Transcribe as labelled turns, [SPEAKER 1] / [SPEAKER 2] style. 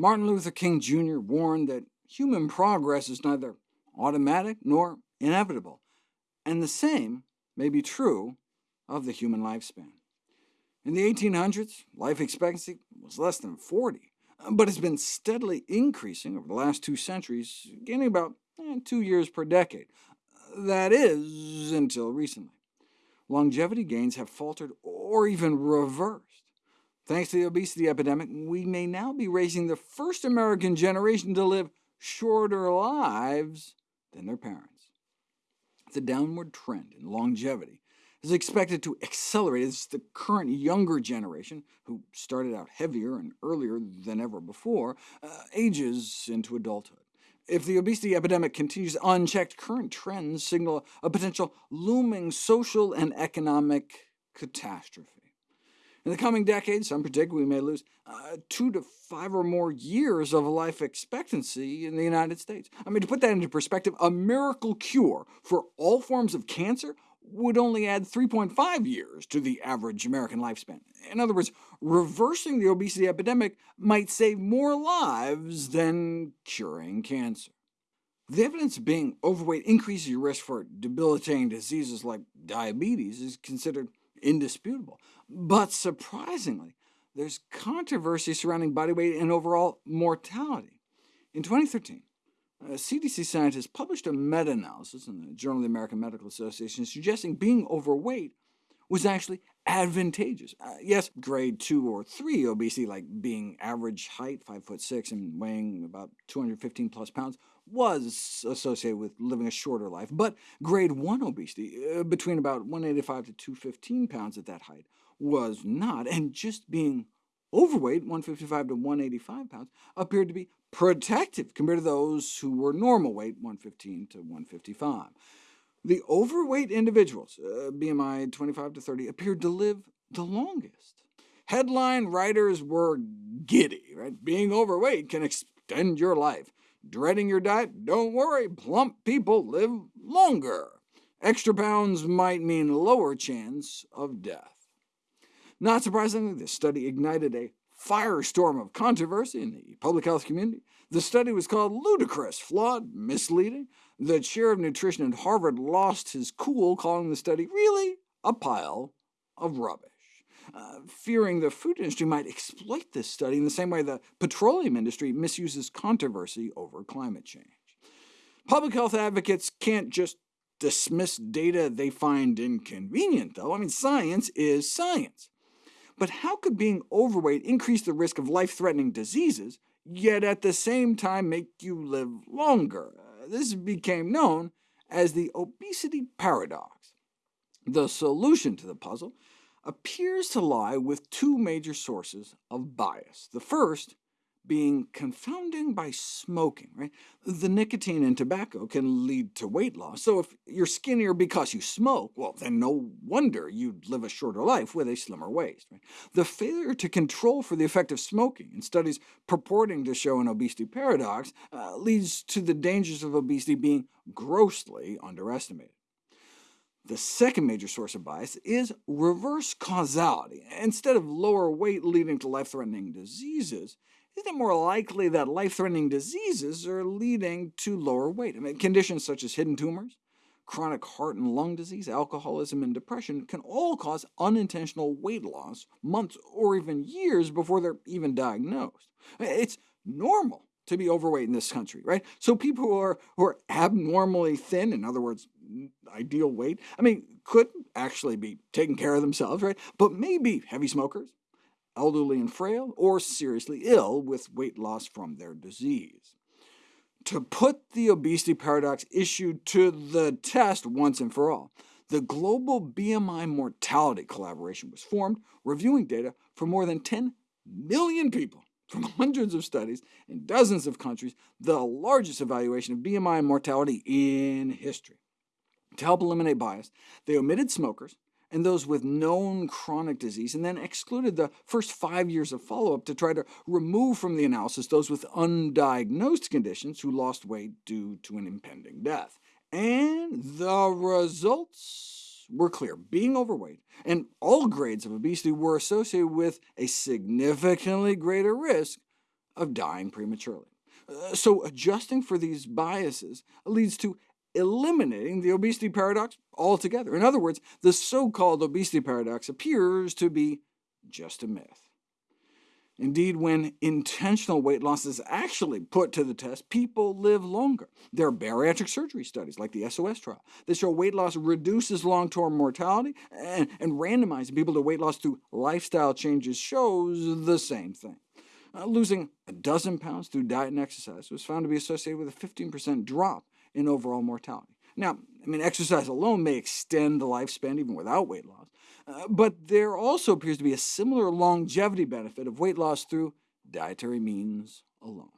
[SPEAKER 1] Martin Luther King Jr. warned that human progress is neither automatic nor inevitable, and the same may be true of the human lifespan. In the 1800s, life expectancy was less than 40, but has been steadily increasing over the last two centuries, gaining about eh, two years per decade. That is, until recently. Longevity gains have faltered or even reversed. Thanks to the obesity epidemic, we may now be raising the first American generation to live shorter lives than their parents. The downward trend in longevity is expected to accelerate as the current younger generation, who started out heavier and earlier than ever before, uh, ages into adulthood. If the obesity epidemic continues unchecked, current trends signal a potential looming social and economic catastrophe. In the coming decades, some predict we may lose uh, two to five or more years of life expectancy in the United States. I mean, to put that into perspective, a miracle cure for all forms of cancer would only add 3.5 years to the average American lifespan. In other words, reversing the obesity epidemic might save more lives than curing cancer. The evidence being overweight increases your risk for debilitating diseases like diabetes is considered indisputable. But surprisingly, there's controversy surrounding body weight and overall mortality. In 2013, uh, CDC scientists published a meta-analysis in the Journal of the American Medical Association suggesting being overweight was actually advantageous. Uh, yes, grade 2 or 3 obesity, like being average height, 5 foot 6 and weighing about 215 plus pounds, was associated with living a shorter life, but grade 1 obesity, uh, between about 185 to 215 pounds at that height, was not, and just being overweight, 155 to 185 pounds, appeared to be protective compared to those who were normal weight, 115 to 155. The overweight individuals, uh, BMI 25 to 30, appeared to live the longest. Headline writers were giddy, right? Being overweight can extend your life. Dreading your diet? Don't worry, plump people live longer. Extra pounds might mean lower chance of death. Not surprisingly, this study ignited a firestorm of controversy in the public health community. The study was called ludicrous, flawed, misleading. The chair of nutrition at Harvard lost his cool, calling the study really a pile of rubbish. Uh, fearing the food industry might exploit this study in the same way the petroleum industry misuses controversy over climate change. Public health advocates can't just dismiss data they find inconvenient, though. I mean, science is science. But how could being overweight increase the risk of life-threatening diseases, yet at the same time make you live longer? Uh, this became known as the obesity paradox. The solution to the puzzle appears to lie with two major sources of bias. The first being confounding by smoking. Right? The nicotine in tobacco can lead to weight loss, so if you're skinnier because you smoke, well, then no wonder you'd live a shorter life with a slimmer waist. Right? The failure to control for the effect of smoking in studies purporting to show an obesity paradox uh, leads to the dangers of obesity being grossly underestimated. The second major source of bias is reverse causality. Instead of lower weight leading to life-threatening diseases, isn't it more likely that life-threatening diseases are leading to lower weight? I mean, conditions such as hidden tumors, chronic heart and lung disease, alcoholism, and depression can all cause unintentional weight loss months or even years before they're even diagnosed. It's normal to be overweight in this country, right? So people who are, who are abnormally thin, in other words, ideal weight, I mean, could actually be taking care of themselves, right? But maybe heavy smokers, elderly and frail, or seriously ill with weight loss from their disease. To put the obesity paradox issue to the test once and for all, the Global BMI Mortality Collaboration was formed, reviewing data for more than 10 million people from hundreds of studies in dozens of countries, the largest evaluation of BMI mortality in history. To help eliminate bias, they omitted smokers, and those with known chronic disease, and then excluded the first five years of follow-up to try to remove from the analysis those with undiagnosed conditions who lost weight due to an impending death. And the results were clear. Being overweight and all grades of obesity were associated with a significantly greater risk of dying prematurely. Uh, so adjusting for these biases leads to eliminating the obesity paradox altogether. In other words, the so-called obesity paradox appears to be just a myth. Indeed, when intentional weight loss is actually put to the test, people live longer. There are bariatric surgery studies, like the SOS trial, that show weight loss reduces long-term mortality, and, and randomizing people to weight loss through lifestyle changes shows the same thing. Uh, losing a dozen pounds through diet and exercise was found to be associated with a 15% drop in overall mortality. Now, I mean, exercise alone may extend the lifespan even without weight loss, uh, but there also appears to be a similar longevity benefit of weight loss through dietary means alone.